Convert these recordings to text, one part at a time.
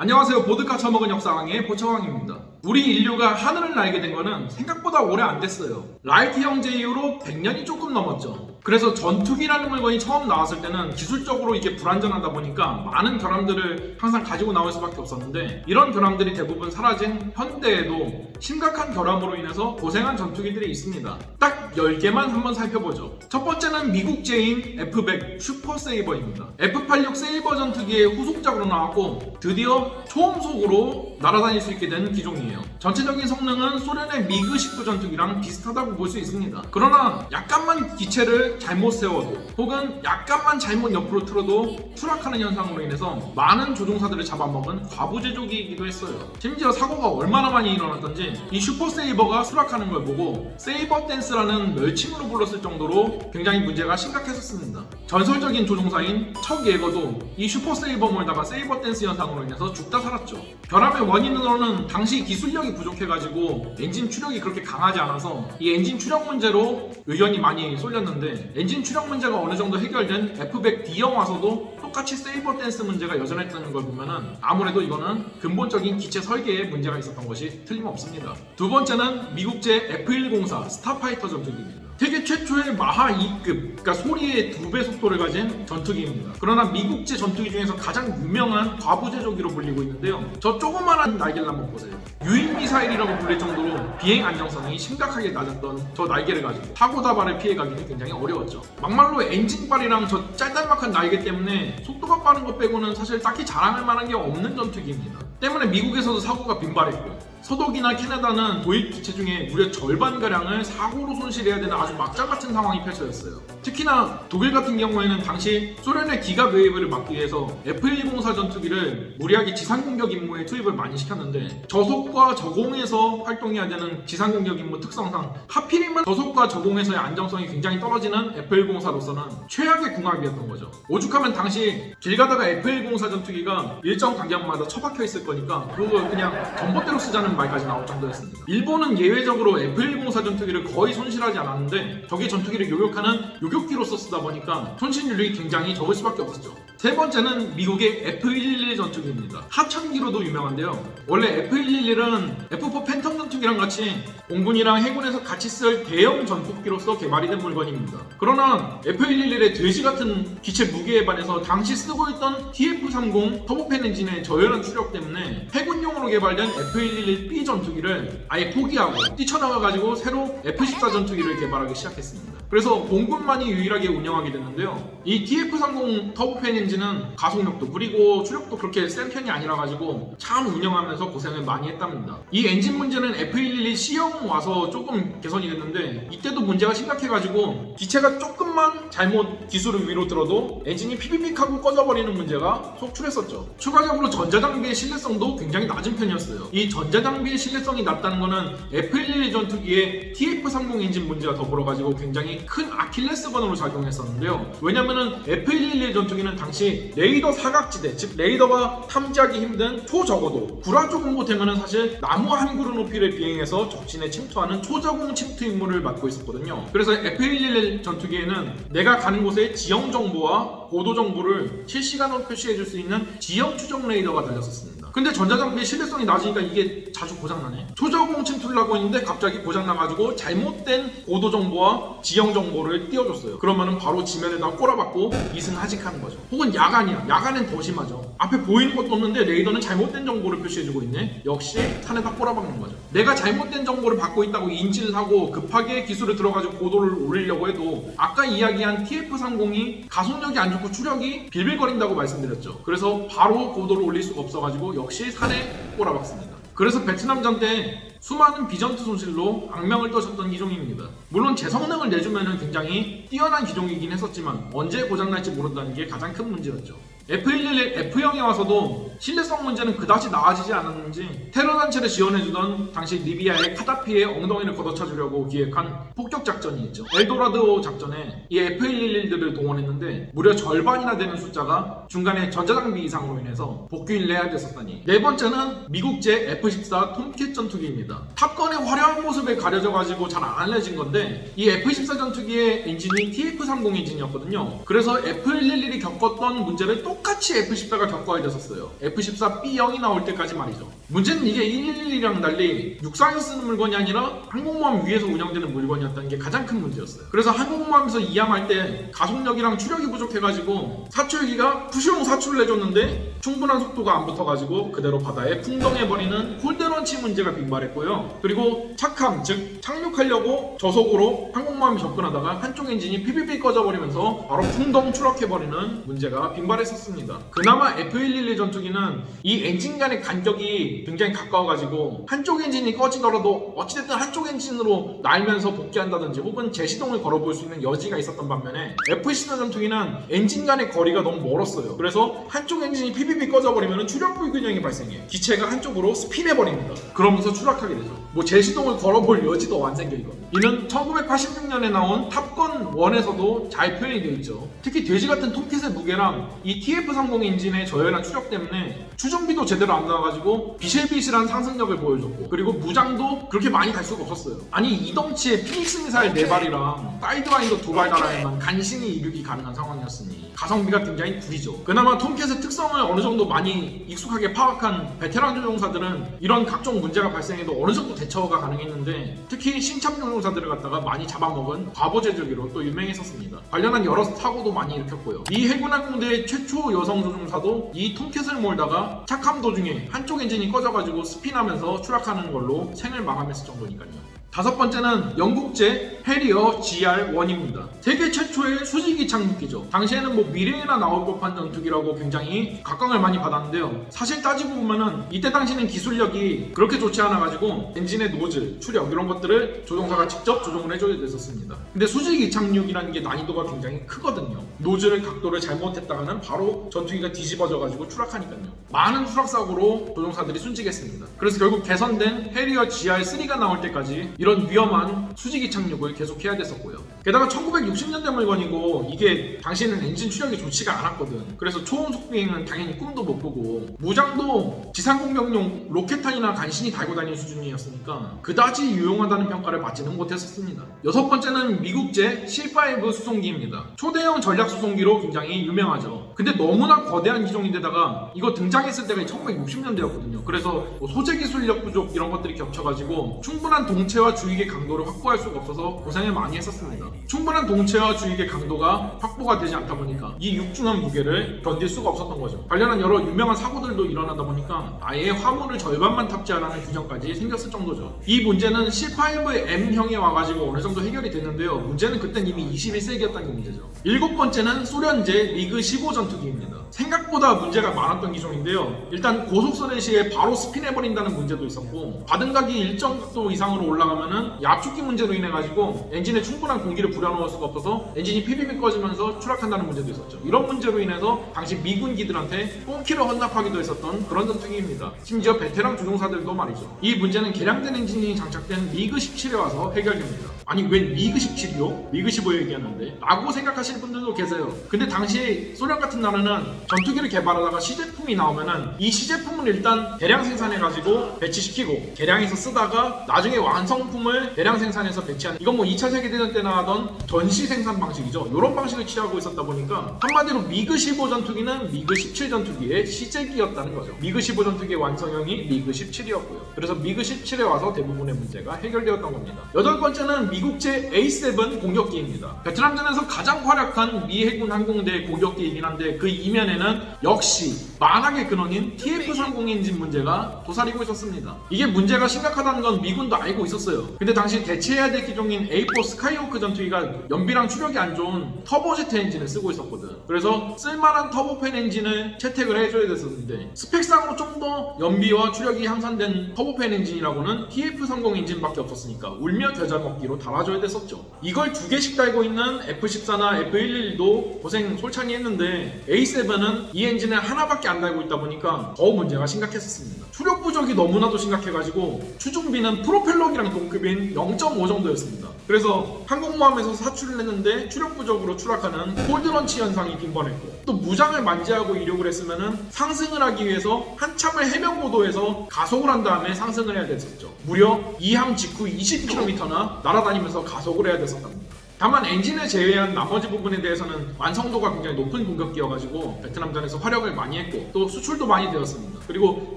안녕하세요. 보드카 처먹은 역사왕의 보처왕입니다. 우리 인류가 하늘을 날게 된 거는 생각보다 오래 안 됐어요. 라이트 형제 이후로 100년이 조금 넘었죠. 그래서 전투기라는 물건이 처음 나왔을 때는 기술적으로 이게 불안전하다 보니까 많은 결함들을 항상 가지고 나올 수밖에 없었는데 이런 결함들이 대부분 사라진 현대에도 심각한 결함으로 인해서 고생한 전투기들이 있습니다. 딱 10개만 한번 살펴보죠. 첫 번째는 미국제인 F100 슈퍼 세이버입니다. F86 세이버 전투기의 후속작으로 나왔고 드디어 초음속으로 날아다닐 수 있게 된 기종이에요. 전체적인 성능은 소련의 미그 19 전투기랑 비슷하다고 볼 수 있습니다. 그러나 약간만 기체를 잘못 세워도 혹은 약간만 잘못 옆으로 틀어도 추락하는 현상으로 인해서 많은 조종사들을 잡아먹은 과부제조기이기도 했어요. 심지어 사고가 얼마나 많이 일어났던지 이 슈퍼 세이버가 추락하는 걸 보고 세이버 댄스라는 멸칭으로 불렀을 정도로 굉장히 문제가 심각했었습니다. 전설적인 조종사인 척 예거도 이 슈퍼 세이버 몰다가 세이버 댄스 현상으로 인해서 죽다 살았죠. 결함의 원인으로는 당시 기술력이 부족해가지고 엔진 추력이 그렇게 강하지 않아서 이 엔진 추력 문제로 의견이 많이 쏠렸는데 엔진 추력 문제가 어느 정도 해결된 F100D형 와서도 똑같이 세이버 댄스 문제가 여전했다는 걸 보면은 아무래도 이거는 근본적인 기체 설계에 문제가 있었던 것이 틀림없습니다. 두 번째는 미국제 F104 스타파이터 전투기입니다. 세계 최초의 마하 2급, 그러니까 소리의 두 배 속도를 가진 전투기입니다. 그러나 미국제 전투기 중에서 가장 유명한 과부제조기로 불리고 있는데요. 저 조그만한 날개를 한번 보세요. 유인 미사일이라고 불릴 정도로 비행 안정성이 심각하게 낮았던 저 날개를 가지고 사고 다발을 피해가기는 굉장히 어려웠죠. 막말로 엔진발이랑 저 짤짤막한 날개 때문에 속도가 빠른 것 빼고는 사실 딱히 자랑할 만한 게 없는 전투기입니다. 때문에 미국에서도 사고가 빈발했고 서독이나 캐나다는 도입 기체 중에 무려 절반가량을 사고로 손실해야 되는 아주 막장 같은 상황이 펼쳐졌어요. 특히나 독일 같은 경우에는 당시 소련의 기갑 웨이브를 막기 위해서 F104 전투기를 무리하게 지상공격 임무에 투입을 많이 시켰는데 저속과 저공에서 활동해야 되는 지상공격 임무 특성상 하필이면 저속과 저공에서의 안정성이 굉장히 떨어지는 F104로서는 최악의 궁합이었던 거죠. 오죽하면 당시 길 가다가 F104 전투기가 일정 간격마다 처박혀 있을 거니까 그걸 그냥 전봇대로 쓰자는 말까지 나올 정도였습니다. 일본은 예외적으로 F104 전투기를 거의 손실하지 않았는데 저기 전투기를 요격하는 요격 기로서 쓰다 보니까 손실 률이 굉장히 적을 수밖에 없었죠. 세 번째는 미국의 F111 전투기입니다. 하천기로도 유명한데요. 원래 F111은 F4 팬텀 전투기랑 같이 공군이랑 해군에서 같이 쓸 대형 전투기로서 개발이 된 물건입니다. 그러나 F111의 돼지 같은 기체 무게에 반해서 당시 쓰고 있던 TF30 터보팬 엔진의 저열한 추력 때문에 해군용으로 개발된 F111B 전투기를 아예 포기하고 뛰쳐나와가지고 새로 F14 전투기를 개발하기 시작했습니다. 그래서 공군만이 유일하게 운영하게 됐는데요. 이 TF30 터보팬 엔진 은 가속력도 그리고 추력도 그렇게 센 편이 아니라 가지고 참 운영하면서 고생을 많이 했답니다. 이 엔진 문제는 F111 C형 와서 조금 개선이 됐는데 이때도 문제가 심각해가지고 기체가 조금만 잘못 기수를 위로 들어도 엔진이 피비빅하고 꺼져버리는 문제가 속출했었죠. 추가적으로 전자장비의 신뢰성도 굉장히 낮은 편이었어요. 이 전자장비의 신뢰성이 낮다는 거는 F111 전투기의 TF30 엔진 문제와 더불어가지고 굉장히 큰 아킬레스건으로 작용했었는데요. 왜냐면은 F111 전투기는 당시 레이더 사각지대, 즉 레이더가 탐지하기 힘든 초저고도 구라조 공보탱은 사실 나무 한 그루 높이를 비행해서 적진에 침투하는 초저공 침투 임무를 맡고 있었거든요. 그래서 F111 전투기에는 내가 가는 곳의 지형 정보와 고도 정보를 실시간으로 표시해줄 수 있는 지형 추적 레이더가 달렸었습니다. 근데 전자장비의 신뢰성이 낮으니까 이게 자주 고장나네. 초저공 침투를 하고 있는데 갑자기 고장나가지고 잘못된 고도 정보와 지형 정보를 띄워줬어요. 그러면은 바로 지면에다 꼬라박고 이승하직하는 거죠. 혹은 야간이야. 야간엔 더 심하죠. 앞에 보이는 것도 없는데 레이더는 잘못된 정보를 표시해주고 있네. 역시 산에다 꼬라박는 거죠. 내가 잘못된 정보를 받고 있다고 인지를 하고 급하게 기술을 들어가지고 고도를 올리려고 해도 아까 이야기한 TF30이 가속력이 안 좋고 추력이 빌빌거린다고 말씀드렸죠. 그래서 바로 고도를 올릴 수가 없어가지고 역시 산에 꼬라박습니다. 그래서 베트남전 때 수많은 비전투 손실로 악명을 떨쳤던 기종입니다. 물론 제 성능을 내주면 굉장히 뛰어난 기종이긴 했었지만 언제 고장날지 모른다는 게 가장 큰 문제였죠. F111 F형에 와서도 신뢰성 문제는 그다지 나아지지 않았는지 테러 단체를 지원해주던 당시 리비아의 카다피의 엉덩이를 걷어차주려고 기획한 폭격 작전이 있죠. 엘도라도 작전에 이 F111들을 동원했는데 무려 절반이나 되는 숫자가 중간에 전자장비 이상으로 인해서 복귀를 해야 됐었다니. 네 번째는 미국제 F14 톰캣 전투기입니다. 탑건의 화려한 모습에 가려져가지고 잘 안 알려진 건데 이 F14 전투기의 엔진이 TF30 엔진이었거든요. 그래서 F111이 겪었던 문제를 똑 같이 F14가 겪어야 됐었어요. F14B형이 나올 때까지 말이죠. 문제는 이게 111이랑 달리 육상에서 쓰는 물건이 아니라 항공모함 위에서 운영되는 물건이었다는 게 가장 큰 문제였어요. 그래서 항공모함에서 이함할 때 가속력이랑 추력이 부족해가지고 사출기가 푸슝 사출을 해줬는데 충분한 속도가 안 붙어가지고 그대로 바다에 풍덩해버리는 cold launch 문제가 빈발했고요. 그리고 착함, 즉 착륙하려고 저속으로 항공모함이 접근하다가 한쪽 엔진이 피비비 꺼져버리면서 바로 풍덩 추락해버리는 문제가 빈발했었 습니다. 그나마 F111 전투기는 이 엔진 간의 간격이 굉장히 가까워가지고 한쪽 엔진이 꺼지더라도 어찌됐든 한쪽 엔진으로 날면서 복귀한다든지 혹은 재시동을 걸어볼 수 있는 여지가 있었던 반면에 F14 전투기는 엔진 간의 거리가 너무 멀었어요. 그래서 한쪽 엔진이 피비비 꺼져버리면 추력 불균형이 발생해. 기체가 한쪽으로 스핀해버립니다. 그러면서 추락하게 되죠. 뭐 재시동을 걸어볼 여지도 안 생겨 이거. 이는 1986년에 나온 탑건 1에서도 잘 표현이 되어 있죠. 특히 돼지 같은 톰캣의 무게랑 이 TF30 엔진의 저열한 추력 때문에 추중비도 제대로 안 나와가지고 비실비실한 상승력을 보여줬고 그리고 무장도 그렇게 많이 갈 수가 없었어요. 아니 이 덩치에 피닉스 미사일 4발이랑 사이드와인더 2발 달아야만 간신히 이륙이 가능한 상황이었으니 가성비가 굉장히 구리죠. 그나마 톰캣의 특성을 어느 정도 많이 익숙하게 파악한 베테랑 조종사들은 이런 각종 문제가 발생해도 어느 정도 대처가 가능했는데 특히 신참 조종사들을 갖다가 많이 잡아먹은 과부 제조기로 또 유명했었습니다. 관련한 여러 사고도 많이 일으켰고요. 미 해군항공대 최초 여성 조종사도 이 톰캣을 몰다가 착함 도중에 한쪽 엔진이 꺼져가지고 스핀하면서 추락하는 걸로 생을 마감했을 정도니까요. 다섯 번째는 영국제 해리어 GR1입니다. 세계 최초의 수직 이착륙기죠. 당시에는 뭐 미래에나 나올 법한 전투기라고 굉장히 각광을 많이 받았는데요. 사실 따지고 보면은 이때 당시는 기술력이 그렇게 좋지 않아가지고 엔진의 노즐, 추력 이런 것들을 조종사가 직접 조종을 해줘야 됐었습니다. 근데 수직 이착륙이라는 게 난이도가 굉장히 크거든요. 노즐의 각도를 잘못했다가는 바로 전투기가 뒤집어져가지고 추락하니까요. 많은 추락사고로 조종사들이 순직했습니다. 그래서 결국 개선된 해리어 GR3가 나올 때까지 이런 위험한 수직이 착륙을 계속해야 됐었고요. 게다가 1960년대 물건이고 이게 당시에는 엔진 추력이 좋지가 않았거든. 그래서 초음 속 비행은 당연히 꿈도 못 꾸고 무장도 지상공격용 로켓탄이나 간신히 달고 다니는 수준이었으니까 그다지 유용하다는 평가를 받지는 못했었습니다. 여섯 번째는 미국제 C5 수송기입니다. 초대형 전략 수송기로 굉장히 유명하죠. 근데 너무나 거대한 기종인데다가 이거 등장했을 때가 1960년대였거든요. 그래서 뭐 소재 기술력 부족 이런 것들이 겹쳐가지고 충분한 동체와 주익의 강도를 확보할 수가 없어서 고생을 많이 했었습니다. 충분한 동체와 주익의 강도가 확보가 되지 않다 보니까 이 육중한 무게를 견딜 수가 없었던 거죠. 관련한 여러 유명한 사고들도 일어나다 보니까 아예 화물을 절반만 탑재하라는 규정까지 생겼을 정도죠. 이 문제는 C5M형에 와가지고 어느 정도 해결이 됐는데요. 문제는 그땐 이미 21세기였다는 게 문제죠. 일곱 번째는 소련제 미그 15 전투기입니다. 생각보다 문제가 많았던 기종인데요. 일단 고속 선회 시에 바로 스핀해버린다는 문제도 있었고 받음각이 일정 각도 이상으로 올라가면은 압축기 문제로 인해 가지고 엔진에 충분한 공기를 불어넣을 수가 없어서 엔진이 피비비 꺼지면서 추락한다는 문제도 있었죠. 이런 문제로 인해서 당시 미군기들한테 꽁kill을 헌납하기도 했었던 그런 전투기입니다. 심지어 베테랑 조종사들도 말이죠. 이 문제는 개량된 엔진이 장착된 미그 17에 와서 해결됩니다. 아니 웬 미그 17이요? 미그 15 얘기하는데 라고 생각하시는 분들도 계세요. 근데 당시 소련 같은 나라는 전투기를 개발하다가 시제품이 나오면은 이 시제품을 일단 대량 생산해가지고 배치시키고 개량해서 쓰다가 나중에 완성품을 대량 생산해서 배치하는 이건 뭐 2차 세계대전 때나 하던 전시 생산 방식이죠. 이런 방식을 취하고 있었다 보니까 한마디로 미그 15 전투기는 미그 17 전투기의 시제기였다는 거죠. 미그 15 전투기의 완성형이 미그 17이었고요. 그래서 미그 17에 와서 대부분의 문제가 해결되었던 겁니다. 여덟 번째는 미국제 A7 공격기입니다. 베트남전에서 가장 활약한 미 해군 항공대 공격기이긴 한데 그 이면에는 역시 만악의 근원인 TF-30 엔진 문제가 도사리고 있었습니다. 이게 문제가 심각하다는 건 미군도 알고 있었어요. 근데 당시 대체해야 될 기종인 A4 스카이호크 전투기가 연비랑 추력이 안 좋은 터보제트 엔진을 쓰고 있었거든. 그래서 쓸만한 터보팬 엔진을 채택을 해줘야 됐었는데 스펙상으로 좀 더 연비와 추력이 향상된 터보팬 엔진이라고는 TF-30 엔진밖에 없었으니까 울며 겨자 먹기로 달아줘야 됐었죠. 이걸 두 개씩 달고 있는 F-14나 F-111도 고생 솔찬히 했는데 A7은 이 엔진을 하나밖에 안 달고 있다 보니까 더 문제가 심각했었습니다. 추력 부족이 너무나도 심각해가지고 추중비는 프로펠러기랑 동급인 0.5 정도였습니다. 그래서 항공모함에서 사출을 했는데 추력 부족으로 추락하는 cold launch 현상이 빈번했고 또 무장을 만지하고 이륙을 했으면은 상승을 하기 위해서 한참을 해변 고도에서 가속을 한 다음에 상승을 해야 됐었죠. 무려 이항 직후 20km나 날아다니면서 가속을 해야 됐었답니다. 다만 엔진을 제외한 나머지 부분에 대해서는 완성도가 굉장히 높은 공격기여가지고 베트남전에서 활약을 많이 했고 또 수출도 많이 되었습니다. 그리고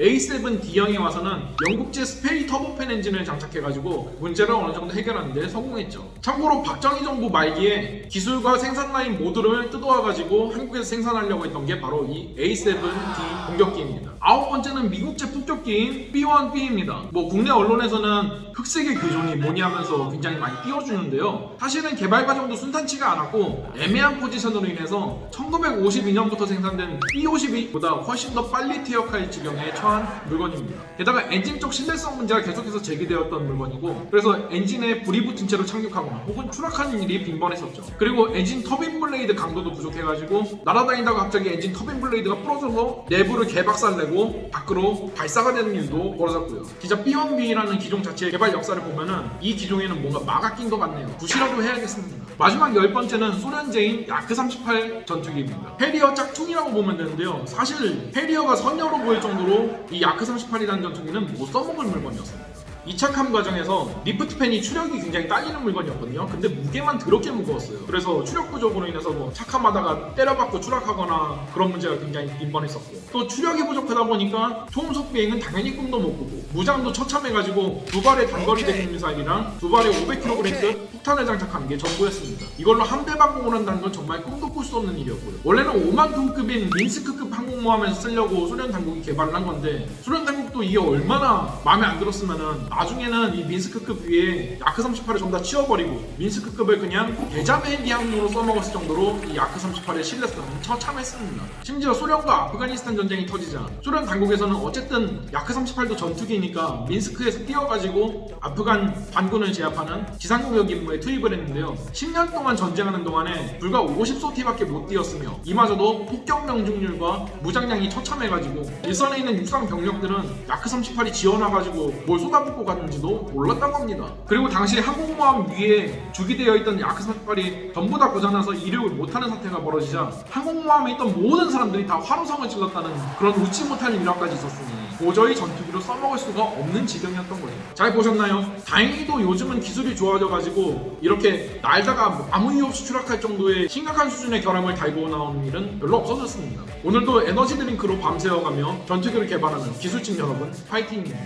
A7D형에 와서는 영국제 스페이 터보팬 엔진을 장착해가지고 문제를 어느 정도 해결하는 데 성공했죠. 참고로 박정희 정부 말기에 기술과 생산 라인 모두를 뜯어와가지고 한국에서 생산하려고 했던 게 바로 이 A7D 공격기입니다. 아홉 번째는 미국제 폭격기인 B1B입니다. 뭐 국내 언론에서는 흑색의 교종이 뭐니 하면서 굉장히 많이 띄워주는데요. 사실은 개발 과정도 순탄치가 않았고 애매한 포지션으로 인해서 1952년부터 생산된 B52보다 훨씬 더 빨리 퇴역할 지경에 처한 물건입니다. 게다가 엔진 쪽 신뢰성 문제가 계속해서 제기되었던 물건이고 그래서 엔진에 불이 붙은 채로 착륙하거나 혹은 추락하는 일이 빈번했었죠. 그리고 엔진 터빈 블레이드 강도도 부족해가지고 날아다니다가 갑자기 엔진 터빈 블레이드가 부러져서 내부를 개박살내고 밖으로 발사가 되는 일도 벌어졌고요. 진짜 B1B라는 기종 자체의 개발 역사를 보면은 이 기종에는 뭔가 마가 낀 것 같네요. 굿이라도 해야겠습니다. 마지막 열 번째는 소련제인 야크 38 전투기입니다. 해리어 짝퉁이라고 보면 되는데요. 사실 해리어가 선녀로 보일 정도로 이 야크 38이라는 전투기는 못 써먹을 물건이었습니다. 이착함 과정에서 lift fan이 추력이 굉장히 딸리는 물건이었거든요. 근데 무게만 더럽게 무거웠어요. 그래서 추력 부족으로 인해서 뭐 착함하다가 때려박고 추락하거나 그런 문제가 굉장히 빈번했었고 또 추력이 부족하다 보니까 초음속 비행은 당연히 꿈도 못 꾸고 무장도 처참해가지고 두 발의 단거리 대공 미사일이랑 두 발의 500kg급 폭탄을 장착하는 게 전부였습니다. 이걸로 함대 방공을 한다는 건 정말 꿈도 꿀 수 없는 일이었고요. 원래는 5만 톤급인 민스크급 항공모함에서 쓰려고 소련 당국이 개발을 한 건데 소련 당국도 이게 얼마나 마음에 안 들었으면은 나중에는 이 민스크급 위에 야크 38을 전부 다 치워버리고 민스크급을 그냥 대잠 헬기 항모로 써먹었을 정도로 이 야크 38의 신뢰성은 처참했습니다. 심지어 소련과 아프가니스탄 전쟁이 터지자 소련 당국에서는 어쨌든 야크 38도 전투기니까 민스크에서 뛰어가지고 아프간 반군을 제압하는 지상공격 임무에 투입을 했는데요. 10년 동안 전쟁하는 동안에 불과 50소티밖에 못 뛰었으며 이마저도 폭격 명중률과 무장량이 처참해가지고 일선에 있는 육상 병력들은 야크 38이 지어놔가지고 뭘 쏟아붓고 갔는지도 몰랐다고 합니다. 그리고 당시 항공모함 위에 주기되어 있던 야크 38이 전부 다 고장나서 이륙을 못하는 사태가 벌어지자 항공모함에 있던 모든 사람들이 다 화로성을 질렀다는 그런 웃지 못할 일화까지 있었으니 도저히 전투기로 써먹을 수가 없는 지경이었던 거예요. 잘 보셨나요? 다행히도 요즘은 기술이 좋아져가지고 이렇게 날다가 뭐 아무 이유 없이 추락할 정도의 심각한 수준의 결함을 달고 나오는 일은 별로 없어졌습니다. 오늘도 에너지 드링크로 밤새워가며 전투기를 개발하는 기술진 여러분 파이팅입니다.